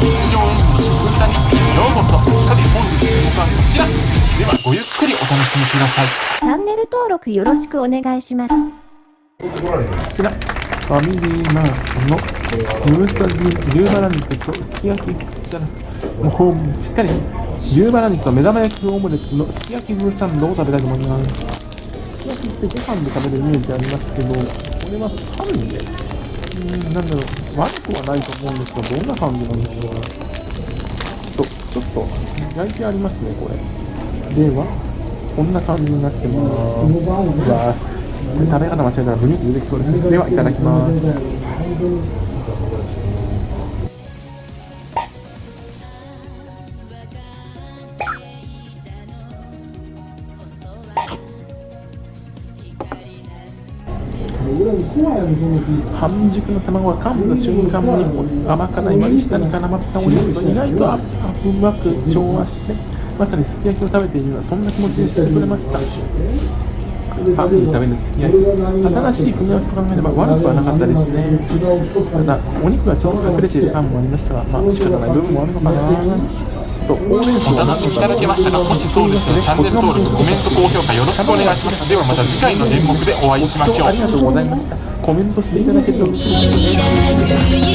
日常演技の食歌日記へようこそさて本日の動画はこちらではごゆっくりお楽しみくださいチャンネル登録よろしくお願いします。こちら、ファミリーマートの牛タジ牛バラ肉とすき焼き、こちら、もうしっかり牛バラ肉と目玉焼きオムレツのすき焼き風サンドを食べたいと思います。すき焼きってご飯で食べるイメージありますけど、これはパンで、うーん、なんだろう、悪くはないと思うんですが、どんな感じなんでしょう。と、ちょっと焼いてありますね、これ。では、こんな感じになってます。うわーこれ食べ方間違えたらブニュって出てきそうですね。では、いただきます。半熟の卵が噛んだ瞬間に甘辛い割り下に絡まったお肉が意外とうまく調和してまさにすき焼きを食べているようなそんな気持ちにしてくれました。パンに食べるすき焼き。新しい組み合わせと考えれば悪くはなかったですね。ただお肉がちょっと隠れているパンもありましたがまあ仕方ない部分もあるのかな。とほうお楽しみいただけましたがもしそうでしたらチャンネル登録コメント高評価よろしくお願いします。ではまた次回の演目でお会いしましょう。ありがとうございました。コメントしていただけると嬉しいです「